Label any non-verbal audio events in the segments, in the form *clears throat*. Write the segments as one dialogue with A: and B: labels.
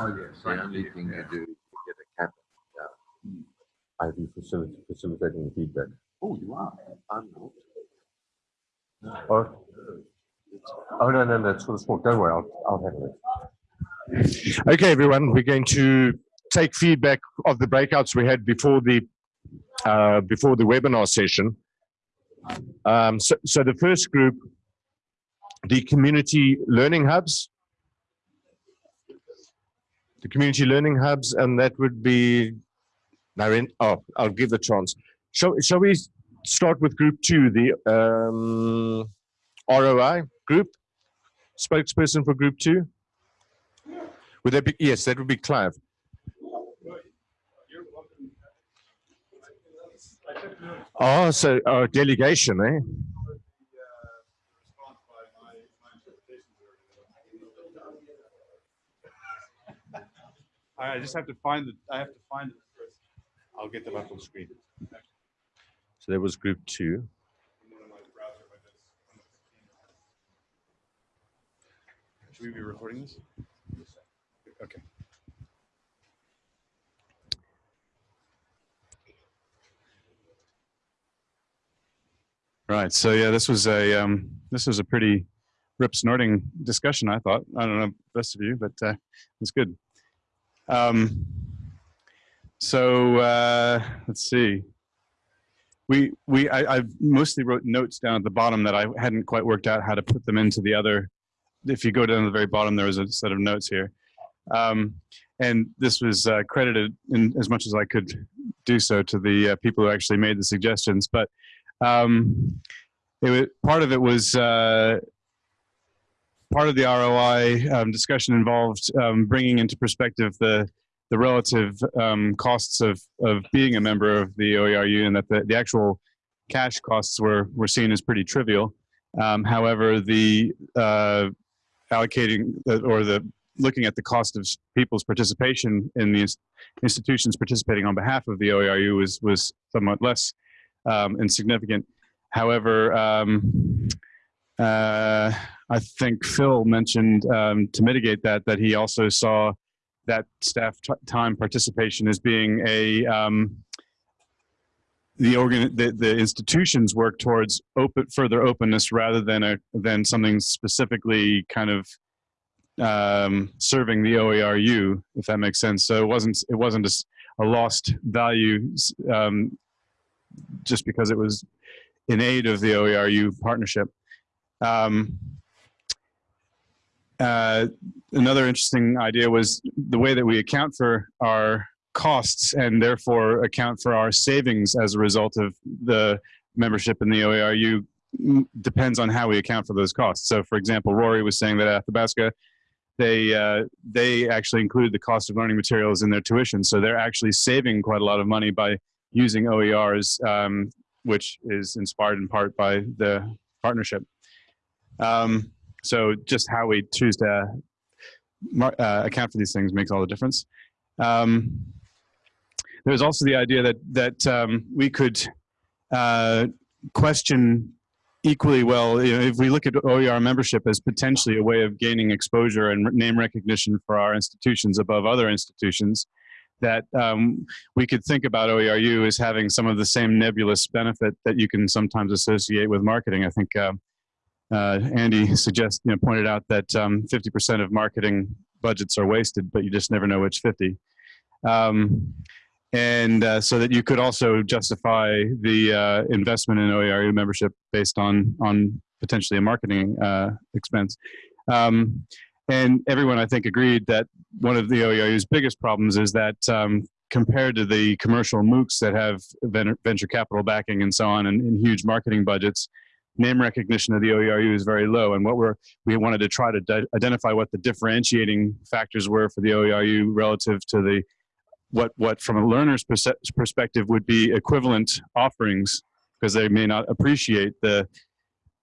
A: Oh, yes.
B: The only thing you do is you get a cap. Yeah. I'll be facil- facilitating the feedback.
A: Oh, you are?
B: I'm not. Oh, oh no, no, that's for the sport. Don't worry, I'll, I'll handle it. Okay, everyone, we're going to take feedback of the breakouts we had before the uh, before the webinar session. Um, so, so the first group, the community learning hubs, the community learning hubs, and that would be Naren. Oh, I'll give the chance. Shall, shall we start with group two, the um, ROI group? Spokesperson for group two? Would that be, yes, that would be Clive. Oh, so uh, delegation, eh?
C: I just have to find the, I have to find it first. I'll get them up on screen.
B: So there was group two.
C: Should we be recording this? Okay. Right, so yeah, this was a, um, this was a pretty rip snorting discussion, I thought. I don't know, the rest of you, but uh, it's good. Um, so uh, let's see. We we I, I mostly wrote notes down at the bottom that I hadn't quite worked out how to put them into the other. If you go down to the very bottom, there was a set of notes here, um, and this was uh, credited in as much as I could do so to the uh, people who actually made the suggestions. But um, it was, part of it was uh, part of the ROI um, discussion involved um, bringing into perspective the the relative um, costs of of being a member of the OERU, and that the, the actual cash costs were were seen as pretty trivial. Um, however, the uh, allocating the, or the looking at the cost of people's participation in the institutions participating on behalf of the OERU was was somewhat less um, insignificant. However, um, uh, I think Phil mentioned um, to mitigate that that he also saw that staff time participation as being a um, the organ the, the institutions work towards open further openness rather than a than something specifically kind of um, serving the OERU, if that makes sense. So it wasn't it wasn't a, a lost value um, just because it was in aid of the OERU partnership. Um, uh, another interesting idea was the way that we account for our costs and therefore account for our savings as a result of the membership in the OERU depends on how we account for those costs. So for example, Rory was saying that at Athabasca, they, uh, they actually include the cost of learning materials in their tuition. So they're actually saving quite a lot of money by using OERs, um, which is inspired in part by the partnership. Um, so just how we choose to uh, account for these things makes all the difference. Um, there's also the idea that that um, we could uh, question equally well you know, if we look at OER membership as potentially a way of gaining exposure and name recognition for our institutions above other institutions that um, we could think about OERU as having some of the same nebulous benefit that you can sometimes associate with marketing. I think uh, uh, Andy suggest, you know, pointed out that 50% um, of marketing budgets are wasted, but you just never know which 50. Um, and uh, so that you could also justify the uh, investment in OERU membership based on on potentially a marketing uh, expense. Um, and everyone, I think, agreed that one of the OERU's biggest problems is that um, compared to the commercial MOOCs that have venture capital backing and so on and, and huge marketing budgets, name recognition of the OERU is very low. And what we're, we wanted to try to identify what the differentiating factors were for the OERU relative to the, what, what from a learner's perspective would be equivalent offerings because they may not appreciate the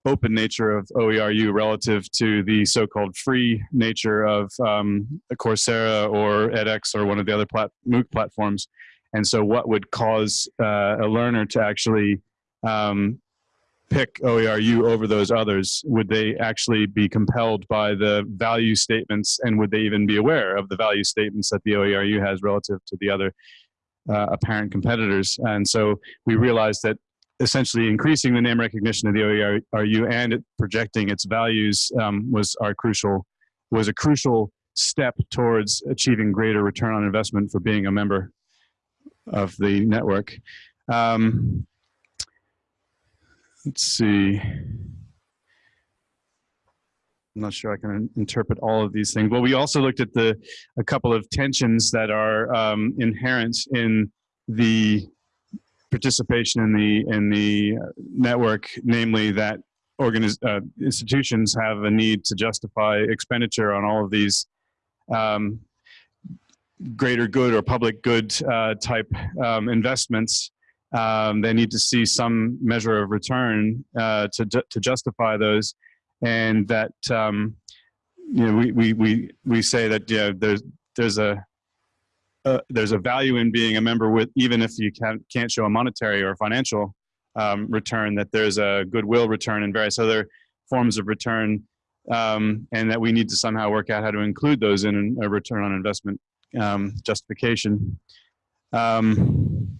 C: open nature of OERU relative to the so-called free nature of um, Coursera or edX or one of the other plat MOOC platforms. And so what would cause uh, a learner to actually um, pick OERU over those others? Would they actually be compelled by the value statements and would they even be aware of the value statements that the OERU has relative to the other uh, apparent competitors? And so we realized that essentially increasing the name recognition of the OERU and it projecting its values um, was our crucial, was a crucial step towards achieving greater return on investment for being a member of the network. Um, let's see. I'm not sure I can interpret all of these things. Well, we also looked at the a couple of tensions that are um, inherent in the participation in the in the network, namely that organiz uh, institutions have a need to justify expenditure on all of these um, greater good or public good uh, type um, investments. Um, they need to see some measure of return uh, to to justify those, and that um, you know we we we we say that yeah there's there's a uh, there's a value in being a member with even if you can't can't show a monetary or financial um, return that there's a goodwill return and various other forms of return um, and that we need to somehow work out how to include those in a return on investment um, justification. Um,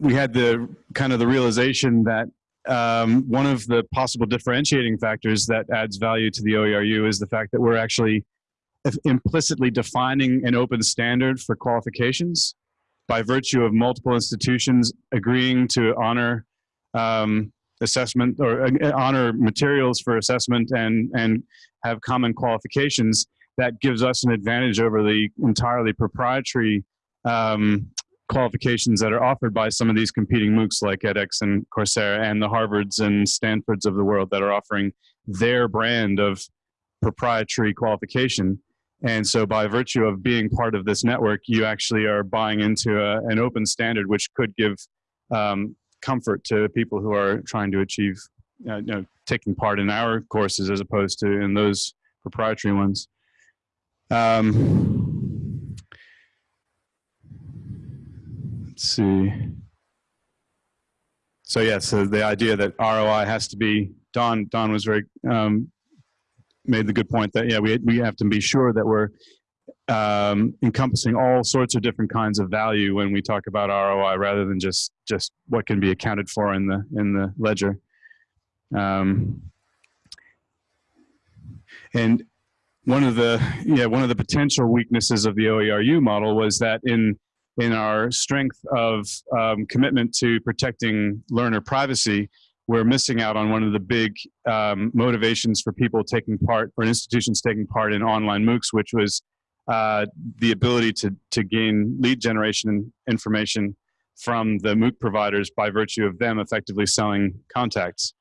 C: we had the kind of the realization that um, one of the possible differentiating factors that adds value to the OERU is the fact that we're actually implicitly defining an open standard for qualifications by virtue of multiple institutions agreeing to honor um, assessment or uh, honor materials for assessment and and have common qualifications that gives us an advantage over the entirely proprietary um, qualifications that are offered by some of these competing MOOCs like edX and Coursera and the Harvards and Stanfords of the world that are offering their brand of proprietary qualification. And so by virtue of being part of this network, you actually are buying into a, an open standard, which could give um, comfort to people who are trying to achieve, uh, you know, taking part in our courses as opposed to in those proprietary ones. Um, let's see. So yeah, so the idea that ROI has to be, Don, Don was very, um, made the good point that, yeah, we, we have to be sure that we're um, encompassing all sorts of different kinds of value when we talk about ROI rather than just, just what can be accounted for in the, in the ledger. Um, and one of the yeah one of the potential weaknesses of the OERU model was that in in our strength of um, commitment to protecting learner privacy, we're missing out on one of the big um, motivations for people taking part or institutions taking part in online MOOCs, which was uh, the ability to to gain lead generation information from the MOOC providers by virtue of them effectively selling contacts.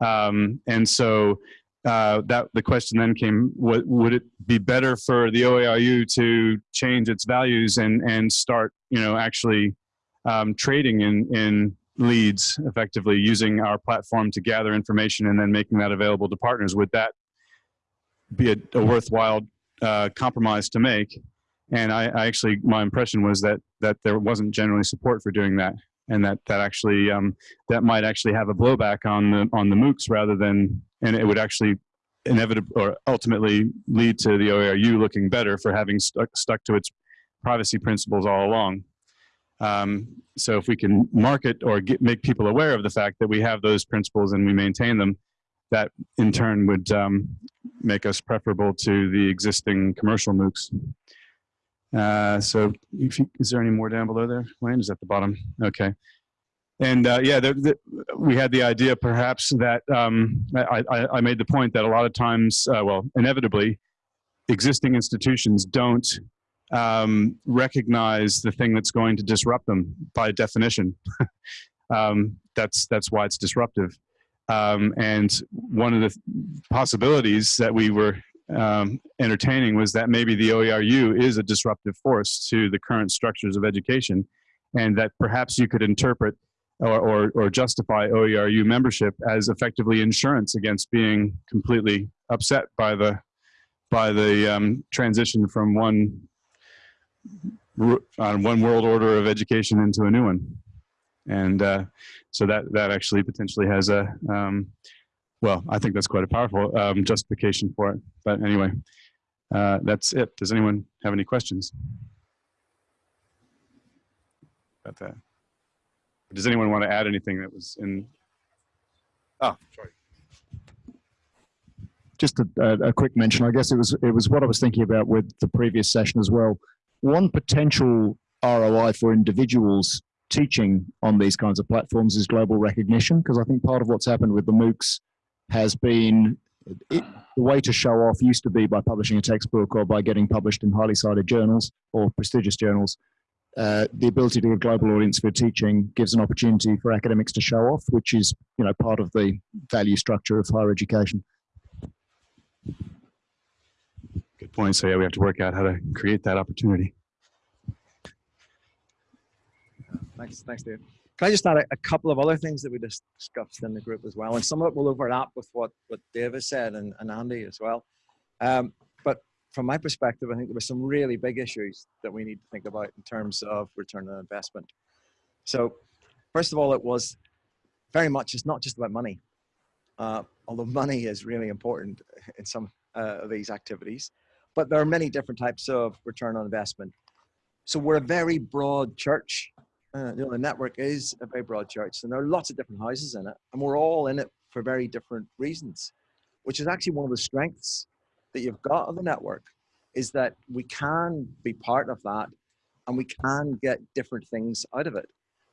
C: Um, and so uh, that the question then came: what, Would it be better for the OERU to change its values and and start, you know, actually um, trading in in leads effectively using our platform to gather information and then making that available to partners? Would that be a, a worthwhile uh, compromise to make? And I, I, actually, my impression was that that there wasn't generally support for doing that, and that that actually um, that might actually have a blowback on the on the MOOCs rather than and it would actually inevitably or ultimately lead to the OERU looking better for having stuck, stuck to its privacy principles all along. Um, so if we can market or get, make people aware of the fact that we have those principles and we maintain them, that in turn would um, make us preferable to the existing commercial MOOCs. Uh, so you, is there any more down below there? Wayne is at the bottom. Okay. And uh, yeah, the, the, we had the idea perhaps that um, I, I, I, made the point that a lot of times, uh, well, inevitably, existing institutions don't um, recognize the thing that's going to disrupt them by definition. *laughs* um, that's that's why it's disruptive. Um, and one of the possibilities that we were um, entertaining was that maybe the OERU is a disruptive force to the current structures of education, and that perhaps you could interpret or, or, or justify OERU membership as effectively insurance against being completely upset by the by the um, transition from one uh, one world order of education into a new one. And uh, so that that actually potentially has a um, well, I think that's quite a powerful um, justification for it. But anyway, uh, that's it. Does anyone have any questions about that? Does anyone want to add anything that was in? Oh, sorry.
A: just a, a, a quick mention. I guess it was it was what I was thinking about with the previous session as well. One potential ROI for individuals teaching on these kinds of platforms is global recognition, because I think part of what's happened with the MOOCs has been it, the way to show off used to be by publishing a textbook or by getting published in highly cited journals or prestigious journals. Uh, the ability to get a global audience for teaching gives an opportunity for academics to show off, which is you know part of the value structure of higher education.
C: Good point. So yeah, we have to work out how to create that opportunity.
D: Thanks, thanks, Dave. Can I just add a, a couple of other things that we dis- discussed in the group as well, and some of it will overlap with what what Dave has said and, and Andy as well. Um, but from my perspective, I think there were some really big issues that we need to think about in terms of return on investment. So, first of all, it was very much it's not just about money, uh, although money is really important in some uh, of these activities. But there are many different types of return on investment. So we're a very broad church uh, you know, the network is a very broad church, and there are lots of different houses in it, and we're all in it for very different reasons, which is actually one of the strengths that you've got of the network, is that we can be part of that, and we can get different things out of it.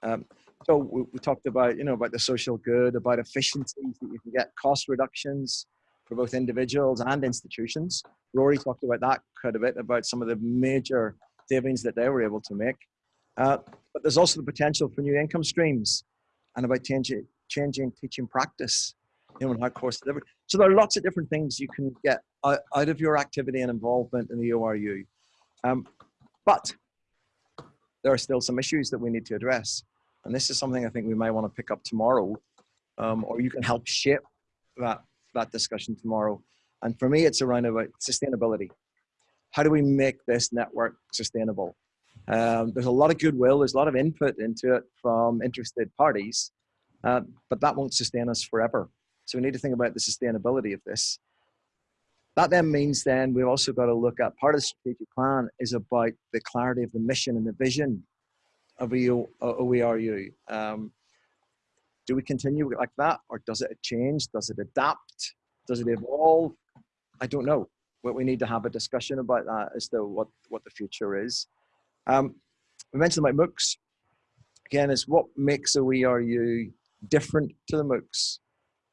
D: Um, so we, we talked about, you know, about the social good, about efficiencies that you can get, cost reductions for both individuals and institutions. Rory talked about that quite a bit, about some of the major savings that they were able to make. Uh, but there's also the potential for new income streams and about changing, changing teaching practice, you know, and how course. So there are lots of different things you can get out, of your activity and involvement in the OERU. Um, but there are still some issues that we need to address. And this is something I think we may want to pick up tomorrow, um, or you can help shape that, that discussion tomorrow. And for me, it's around about sustainability. How do we make this network sustainable? Um, there's a lot of goodwill, there's a lot of input into it from interested parties, uh, but that won't sustain us forever. So we need to think about the sustainability of this. That then means then we've also got to look at part of the strategic plan is about the clarity of the mission and the vision of OERU. Um, do we continue like that or does it change? Does it adapt? Does it evolve? I don't know. But we need to have a discussion about that as to what, what the future is. Um, we mentioned about MOOCs. Again, is what makes OERU different to the MOOCs?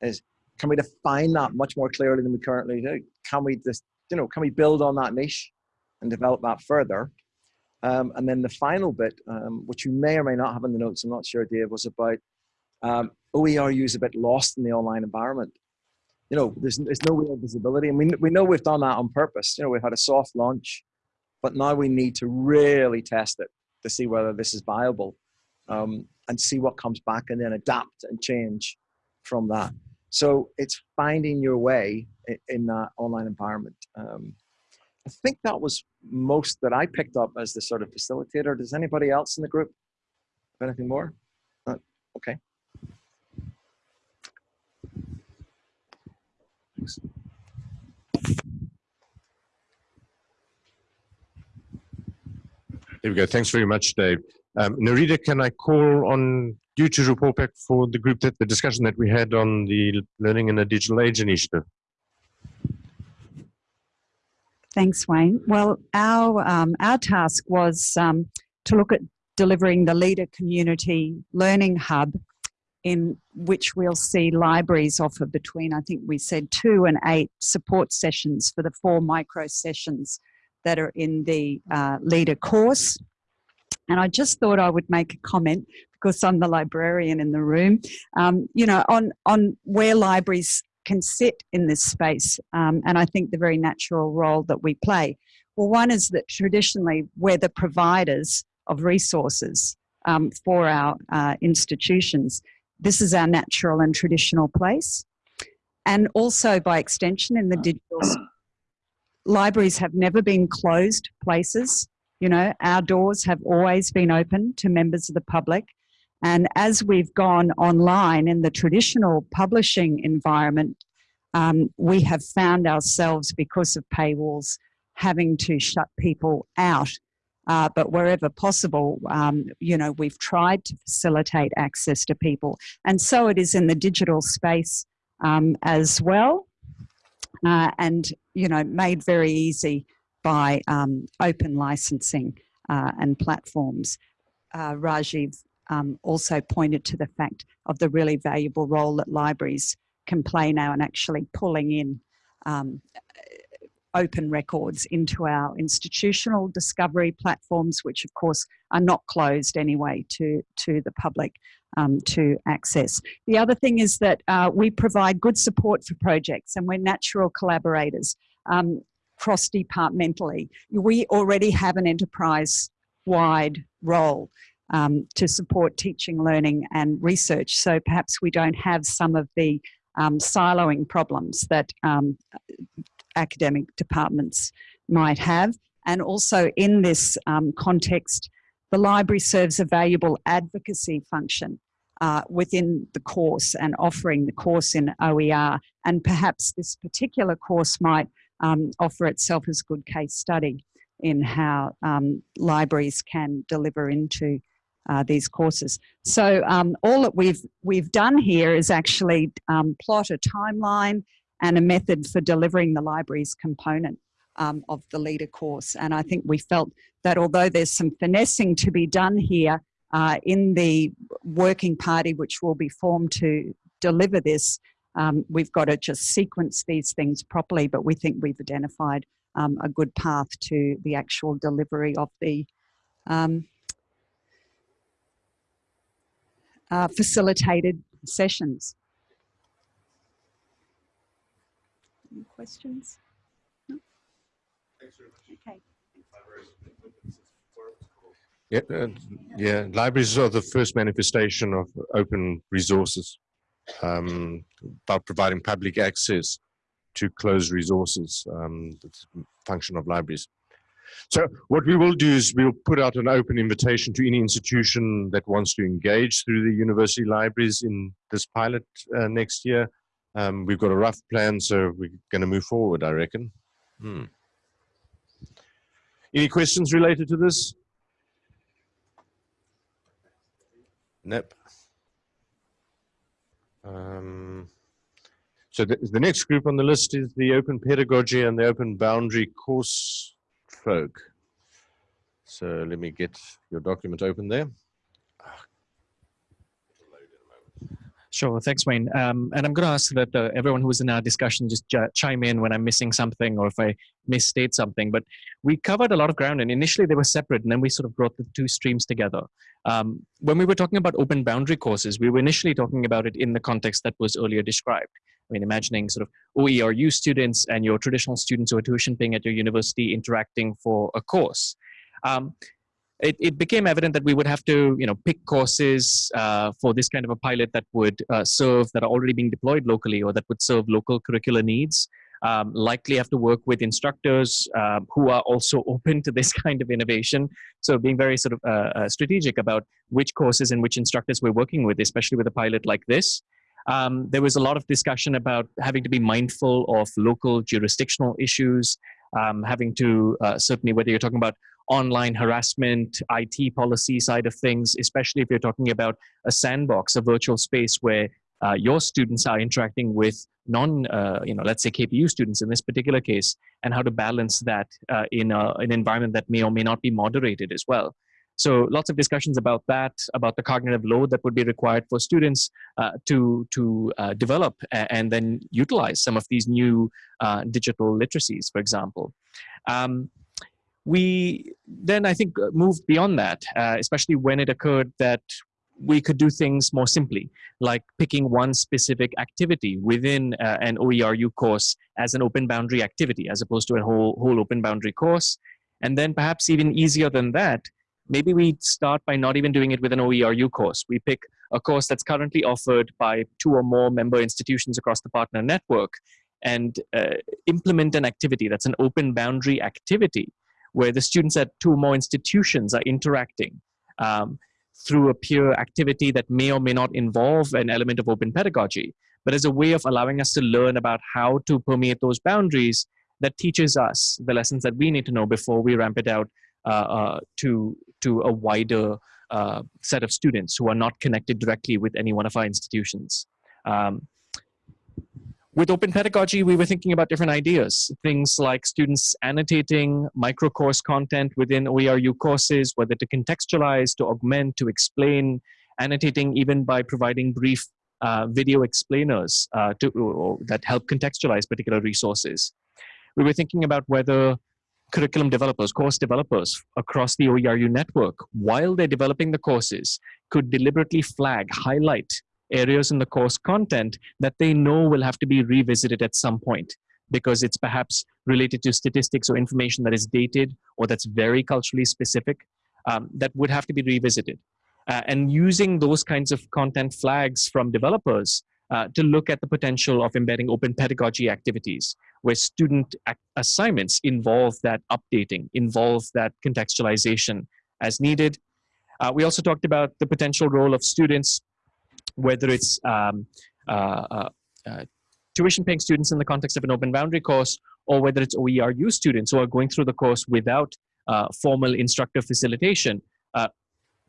D: Is can we define that much more clearly than we currently do? Can we just, you know, can we build on that niche and develop that further? Um, and then the final bit, um, which you may or may not have in the notes, I'm not sure, Dave, was about um, OERU is a bit lost in the online environment. You know, there's, there's no real visibility. And we, we know we've done that on purpose. You know, we've had a soft launch but now we need to really test it to see whether this is viable um, and see what comes back and then adapt and change from that. So it's finding your way in, that online environment. Um, I think that was most that I picked up as the sort of facilitator. Does anybody else in the group have anything more? Uh, okay. Thanks.
B: There we go. Thanks very much, Dave. Um, Nerida, can I call on you to report back for the group that the discussion that we had on the Learning in a Digital Age initiative?
E: Thanks, Wayne. Well, our um, our task was um, to look at delivering the LiDA Community Learning Hub, in which we'll see libraries offer between, I think we said, two and eight support sessions for the four micro sessions that are in the uh, LiDA course. And I just thought I would make a comment because I'm the librarian in the room, um, you know, on, on where libraries can sit in this space. Um, and I think the very natural role that we play. Well, one is that traditionally we're the providers of resources um, for our uh, institutions. This is our natural and traditional place. And also by extension in the digital libraries have never been closed places. You know, our doors have always been open to members of the public. And as we've gone online in the traditional publishing environment, um, we have found ourselves, because of paywalls, having to shut people out. Uh, but wherever possible, um, you know, we've tried to facilitate access to people. And so it is in the digital space um, as well. Uh, and, you know, made very easy by um, open licensing uh, and platforms. Uh, Rajiv um, also pointed to the fact of the really valuable role that libraries can play now in actually pulling in um, open records into our institutional discovery platforms, which of course are not closed anyway to, to the public um, to access. The other thing is that uh, we provide good support for projects and we're natural collaborators um, cross-departmentally. We already have an enterprise-wide role um, to support teaching, learning and research. So perhaps we don't have some of the um, siloing problems that um, academic departments might have. And also in this um, context, the library serves a valuable advocacy function uh, within the course and offering the course in OER. And perhaps this particular course might um, offer itself as a good case study in how um, libraries can deliver into uh, these courses. So um, all that we've, we've done here is actually um, plot a timeline and a method for delivering the library's component um, of the LiDA course. And I think we felt that although there's some finessing to be done here uh, in the working party, which will be formed to deliver this, um, we've got to just sequence these things properly, but we think we've identified um, a good path to the actual delivery of the um, uh, facilitated sessions. Any questions? No? Okay.
B: Yeah, uh, yeah. Libraries are the first manifestation of open resources um, about providing public access to closed resources. Um, a function of libraries. So what we will do is we'll put out an open invitation to any institution that wants to engage through the university libraries in this pilot uh, next year. Um, we've got a rough plan, so we're going to move forward, I reckon. Hmm. Any questions related to this? Nope. Um, so the, the next group on the list is the open pedagogy and the open boundary course folk. So let me get your document open there.
F: Sure, thanks, Wayne. Um, and I'm going to ask that uh, everyone who's in our discussion just chime in when I'm missing something or if I misstate something. But we covered a lot of ground, and initially they were separate, and then we sort of brought the two streams together. Um, when we were talking about open boundary courses, we were initially talking about it in the context that was earlier described. I mean, imagining sort of OERU students and your traditional students who are tuition paying at your university interacting for a course. Um, it, it became evident that we would have to, you know, pick courses uh, for this kind of a pilot that would uh, serve, that are already being deployed locally or that would serve local curricular needs. Um, likely have to work with instructors um, who are also *laughs* open to this kind of innovation. So being very sort of uh, uh, strategic about which courses and which instructors we're working with, especially with a pilot like this. Um, there was a lot of discussion about having to be mindful of local jurisdictional issues, um, having to uh, certainly whether you're talking about online harassment, IT policy side of things, especially if you're talking about a sandbox, a virtual space where uh, your students are interacting with non, uh, you know, let's say KPU students in this particular case, and how to balance that uh, in a, an environment that may or may not be moderated as well. So lots of discussions about that, about the cognitive load that would be required for students uh, to, to uh, develop and then utilize some of these new uh, digital literacies, for example. Um, we then, I think, uh, moved beyond that, uh, especially when it occurred that we could do things more simply, like picking one specific activity within uh, an OERU course as an open boundary activity, as opposed to a whole, whole open boundary course. And then perhaps even easier than that, maybe we start by not even doing it with an OERU course. We pick a course that's currently offered by two or more member institutions across the partner network and uh, implement an activity that's an open boundary activity where the students at two or more institutions are interacting. Um, through a peer activity that may or may not involve an element of open pedagogy, but as a way of allowing us to learn about how to permeate those boundaries that teaches us the lessons that we need to know before we ramp it out uh, uh, to, to a wider uh, set of students who are not connected directly with any one of our institutions. Um, with open pedagogy, we were thinking about different ideas, things like students annotating micro course content within OERU courses, whether to contextualize, to augment, to explain, annotating even by providing brief uh, video explainers uh, to, that help contextualize particular resources. We were thinking about whether curriculum developers, course developers across the OERU network, while they're developing the courses, could deliberately flag, highlight areas in the course content that they know will have to be revisited at some point because it's perhaps related to statistics or information that is dated or that's very culturally specific um, that would have to be revisited. Uh, and using those kinds of content flags from developers uh, to look at the potential of embedding open pedagogy activities where student assignments involve that updating, involve that contextualization as needed. Uh, we also talked about the potential role of students whether it's um, uh, uh, uh, tuition paying students in the context of an open boundary course or whether it's OERU students who are going through the course without formal instructor facilitation,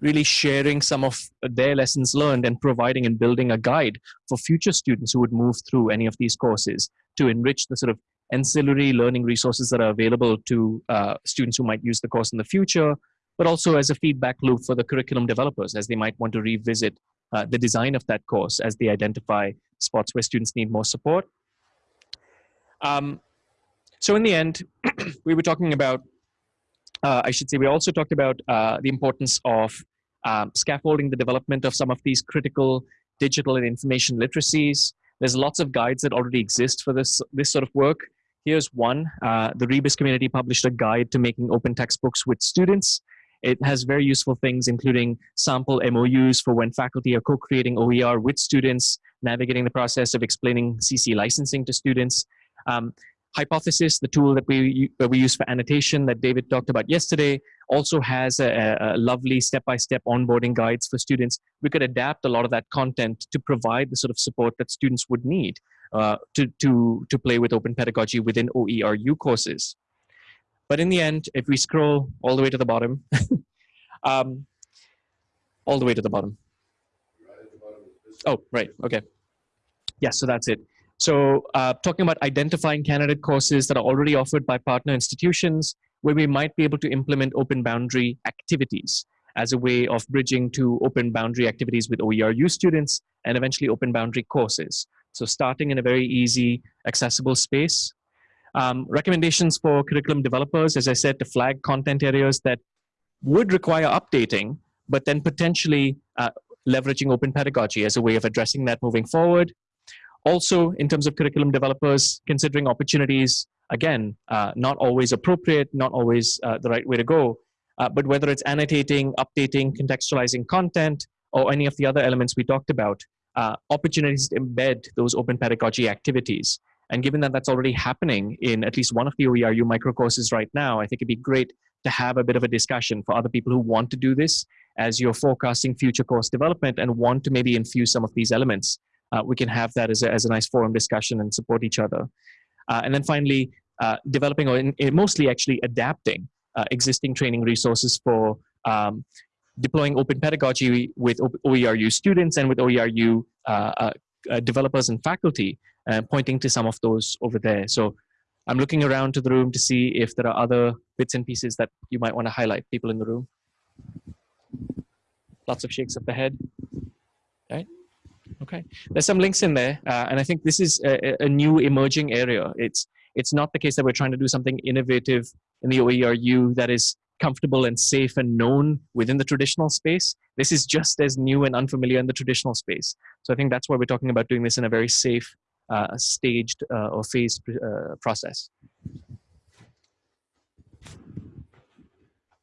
F: really sharing some of their lessons learned and providing and building a guide for future students who would move through any of these courses to enrich the sort of ancillary learning resources that are available to uh, students who might use the course in the future, but also as a feedback loop for the curriculum developers as they might want to revisit uh, the design of that course as they identify spots where students need more support. Um, so in the end, *clears throat* we were talking about, uh, I should say, we also talked about uh, the importance of um, scaffolding the development of some of these critical digital and information literacies. There's lots of guides that already exist for this, this sort of work. Here's one. Uh, the Rebus community published a guide to making open textbooks with students. It has very useful things, including sample MOUs for when faculty are co-creating OER with students, navigating the process of explaining CC licensing to students. Um, Hypothesis, the tool that we, that we use for annotation that David talked about yesterday, also has a, a lovely step-by-step -step onboarding guides for students. We could adapt a lot of that content to provide the sort of support that students would need uh, to, to, to play with open pedagogy within OERU courses. But in the end, if we scroll all the way to the bottom, *laughs* um, all the way to the bottom. Oh, right, okay. Yeah, so that's it. So uh, talking about identifying candidate courses that are already offered by partner institutions where we might be able to implement open boundary activities as a way of bridging to open boundary activities with OERU students and eventually open boundary courses. So starting in a very easy, accessible space um, recommendations for curriculum developers, as I said, to flag content areas that would require updating, but then potentially uh, leveraging open pedagogy as a way of addressing that moving forward. Also, in terms of curriculum developers, considering opportunities, again, uh, not always appropriate, not always uh, the right way to go, uh, but whether it's annotating, updating, contextualizing content, or any of the other elements we talked about, uh, opportunities to embed those open pedagogy activities. And given that that's already happening in at least one of the OERU micro courses right now, I think it'd be great to have a bit of a discussion for other people who want to do this as you're forecasting future course development and want to maybe infuse some of these elements. Uh, we can have that as a, as a nice forum discussion and support each other. Uh, and then finally, uh, developing or in, in mostly actually adapting uh, existing training resources for um, deploying open pedagogy with OERU students and with OERU uh, uh, developers and faculty pointing to some of those over there. So I'm looking around to the room to see if there are other bits and pieces that you might want to highlight, people in the room. Lots of shakes of the head. Right? Okay. There's some links in there, uh, and I think this is a, a, new emerging area. It's it's not the case that we're trying to do something innovative in the OERU that is comfortable and safe and known within the traditional space. This is just as new and unfamiliar in the traditional space. So I think that's why we're talking about doing this in a very safe uh, staged uh, or phased uh, process.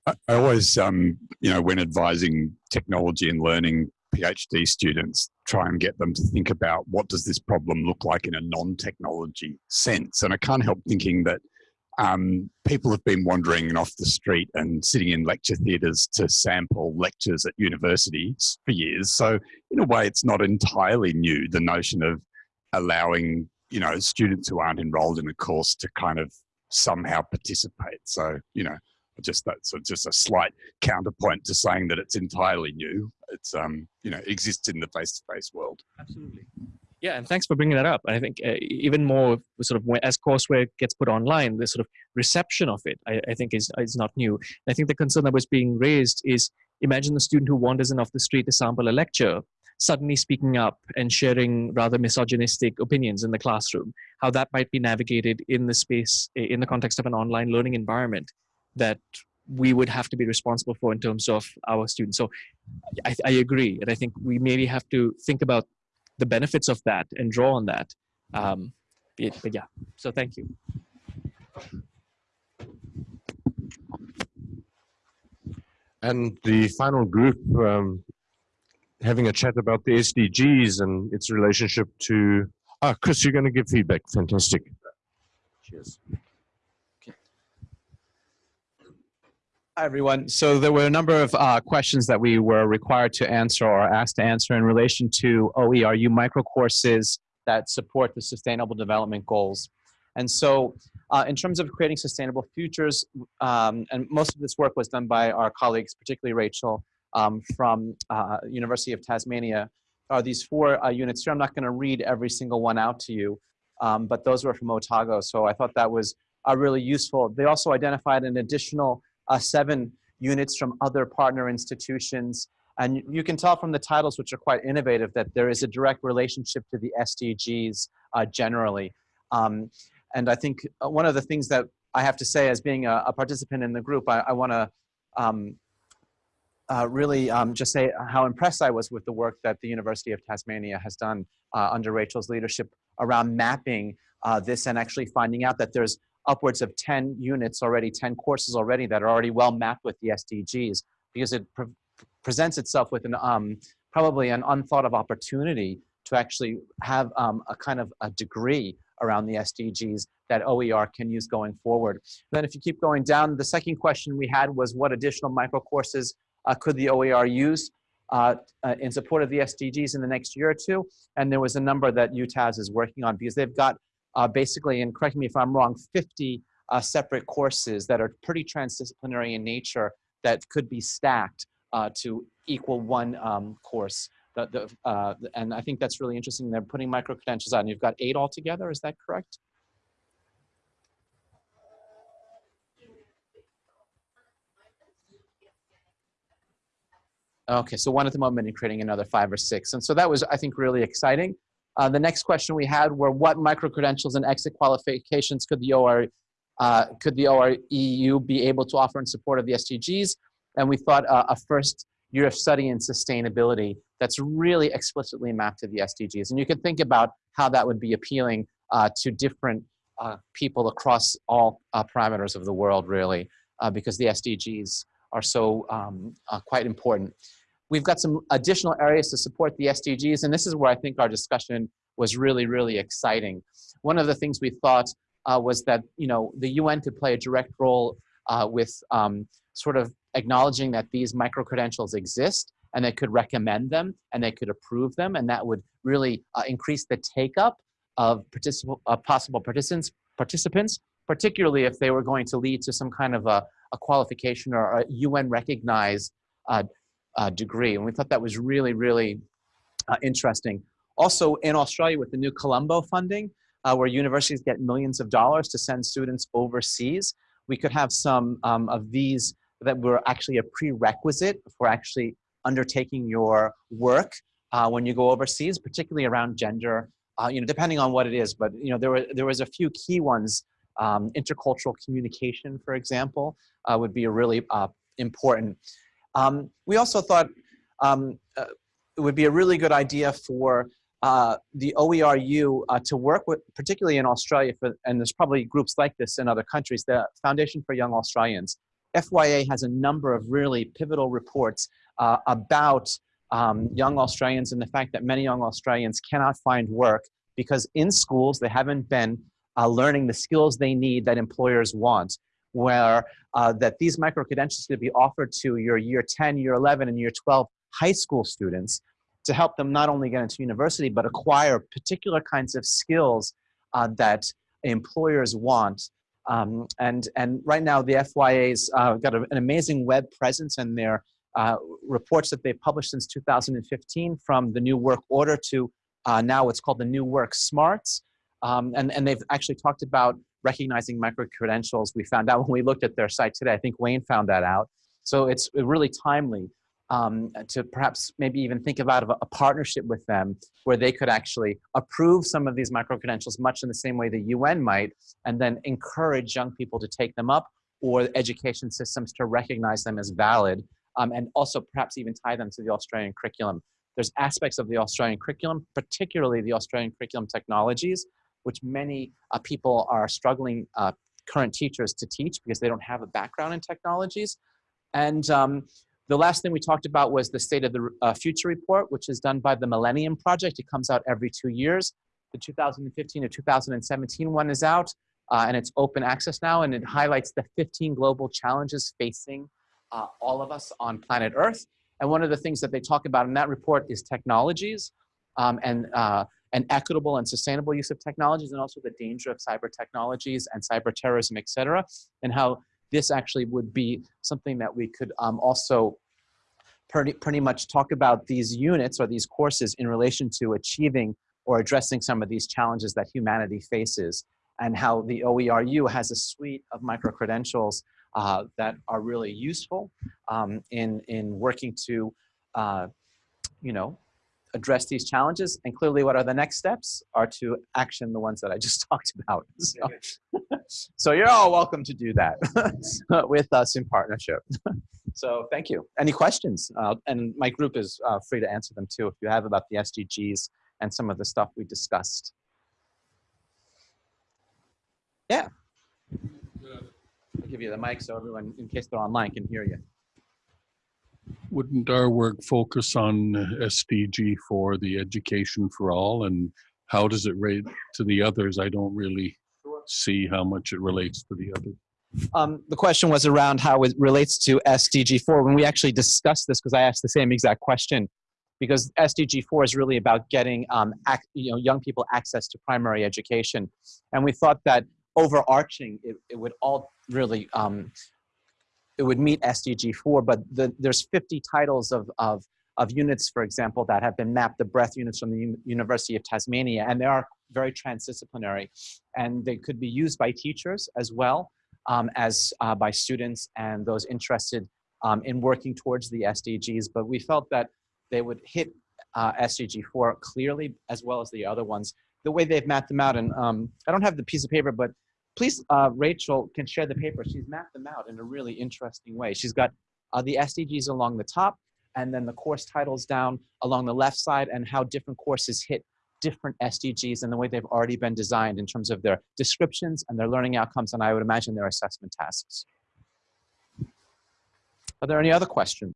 G: I, always, um, you know, when advising technology and learning PhD students, try and get them to think about what does this problem look like in a non-technology sense. And I can't help thinking that um, people have been wandering off the street and sitting in lecture theatres to sample lectures at universities for years. So in a way, it's not entirely new, the notion of allowing, you know, students who aren't enrolled in a course to kind of somehow participate. So, you know, just that that's just a slight counterpoint to saying that it's entirely new. It's, um, you know, exists in the face-to-face world.
F: Absolutely. Yeah, and thanks for bringing that up. I think uh, even more sort of as courseware gets put online, the sort of reception of it, I, I think, is is not new. I think the concern that was being raised is imagine the student who wanders in off the street to sample a lecture, suddenly speaking up and sharing rather misogynistic opinions in the classroom. How that might be navigated in the space in the context of an online learning environment that we would have to be responsible for in terms of our students. So I, I agree, and I think we maybe have to think about the benefits of that and draw on that. Um, but, but yeah, so thank you.
B: And the final group um, having a chat about the SDGs and its relationship to. Ah, Chris, you're going to give feedback. Fantastic. Cheers.
H: Hi, everyone. So there were a number of uh, questions that we were required to answer or asked to answer in relation to OERU microcourses that support the Sustainable Development Goals. And so uh, in terms of creating sustainable futures, um, and most of this work was done by our colleagues, particularly Rachel um, from uh, University of Tasmania, are these four uh, units here. I'm not going to read every single one out to you, um, but those were from Otago. So I thought that was uh, really useful. They also identified an additional uh, seven units from other partner institutions. And you can tell from the titles, which are quite innovative, that there is a direct relationship to the SDGs uh, generally. Um, and I think uh, one of the things that I have to say as being a, a participant in the group, I, I want to um, uh, really um, just say how impressed I was with the work that the University of Tasmania has done uh, under Rachel's leadership around mapping uh, this and actually finding out that there's upwards of 10 units already, 10 courses already that are already well mapped with the SDGs because it pre presents itself with an um, probably an unthought of opportunity to actually have um, a kind of a degree around the SDGs that OER can use going forward. Then if you keep going down, the second question we had was what additional micro courses uh, could the OER use uh, uh, in support of the SDGs in the next year or two? And there was a number that UTAS is working on because they've got uh, basically, and correct me if I'm wrong, 50 uh, separate courses that are pretty transdisciplinary in nature that could be stacked uh, to equal one um, course. The, the, uh, and I think that's really interesting. They're putting micro-credentials on. You've got eight altogether, is that correct? Okay, so one at the moment and creating another five or six. And so that was, I think, really exciting. Uh, the next question we had were what micro-credentials and exit qualifications could the uh, could the OERU be able to offer in support of the SDGs? And we thought uh, a first year of study in sustainability that's really explicitly mapped to the SDGs. And you can think about how that would be appealing uh, to different uh, people across all parameters of the world, really, because the SDGs are so um, quite important. We've got some additional areas to support the SDGs, and this is where I think our discussion was really, really exciting. One of the things we thought uh, was that you know the UN could play a direct role uh, with um, sort of acknowledging that these micro-credentials exist and they could recommend them and they could approve them and that would really uh, increase the take-up of uh, possible participants, participants, particularly if they were going to lead to some kind of a, a qualification or a UN recognized uh, uh, degree. And we thought that was really, really uh, interesting. Also in Australia with the new Colombo funding, uh, where universities get millions of dollars to send students overseas, we could have some um, of these that were actually a prerequisite for actually undertaking your work uh, when you go overseas, particularly around gender, uh, you know, depending on what it is. But, you know, there, were, there was a few key ones. Um, intercultural communication, for example, uh, would be a really important. Um, we also thought um, uh, it would be a really good idea for uh, the OERU uh, to work with, particularly in Australia, for, and there's probably groups like this in other countries, the Foundation for Young Australians. FYA has a number of really pivotal reports uh, about um, young Australians and the fact that many young Australians cannot find work because in schools they haven't been uh, learning the skills they need that employers want, where uh, that these micro-credentials could be offered to your year 10, year 11, and year 12 high school students to help them not only get into university, but acquire particular kinds of skills uh, that employers want. Um, and, and right now, the FYA's uh, got a, an amazing web presence and their uh, reports that they've published since 2015 from the new work order to uh, now it's called the new work smarts. Um, and, and they've actually talked about recognizing micro-credentials. We found out *laughs* when we looked at their site today, I think Wayne found that out. So it's really timely um, to perhaps maybe even think about a, partnership with them where they could actually approve some of these micro-credentials much in the same way the UN might, and then encourage young people to take them up or education systems to recognize them as valid, um, and also perhaps even tie them to the Australian curriculum. There's aspects of the Australian curriculum, particularly the Australian curriculum technologies, which many uh, people are struggling, uh, current teachers to teach because they don't have a background in technologies. And um, the last thing we talked about was the State of the uh, Future report, which is done by the Millennium Project. It comes out every two years. The 2015 to 2017 one is out, uh, and it's open access now, and it highlights the 15 global challenges facing uh, all of us on planet Earth. And one of the things that they talk about in that report is technologies um, and uh, an equitable and sustainable use of technologies and also the danger of cyber technologies and cyber terrorism, et cetera, and how this actually would be something that we could um, also pretty, pretty much talk about these units or these courses in relation to achieving or addressing some of these challenges that humanity faces and how the OERU has a suite of micro-credentials uh, that are really useful um, in, in working to, uh, you know, address these challenges. And clearly what are the next steps are to action the ones that I just *laughs* talked about. So, *laughs* so you're all welcome to do that *laughs* with us in partnership. so thank you. Any questions? Uh, and my group is uh, free to answer them too if you have about the SDGs and some of the stuff we discussed. Yeah. I'll give you the mic so everyone, in case they're online, can hear you.
I: Wouldn't our work focus on SDG for the education for all and how does it rate to the others? I don't really see how much it relates to the others.
H: Um, the question was around how it relates to SDG4 when we actually discussed this because I asked the same exact question because SDG4 is really about getting um, you know, young people access to primary education. And we thought that overarching, it, it would all really um, it would meet SDG 4, but the, there's 50 titles of, of, of units, for example, that have been mapped, the breadth units from the U University of Tasmania, and they are very transdisciplinary. And they could be used by teachers as well um, as uh, by students and those interested um, in working towards the SDGs. But we felt that they would hit uh, SDG 4 clearly, as well as the other ones, the way they've mapped them out. And um, I don't have the piece of paper, but please, uh, Rachel can share the paper. She's mapped them out in a really interesting way. She's got uh, the SDGs along the top, and then the course titles down along the left side, and how different courses hit different SDGs and the way they've already been designed in terms of their descriptions and their learning outcomes, and I would imagine their assessment tasks. Are there any other questions?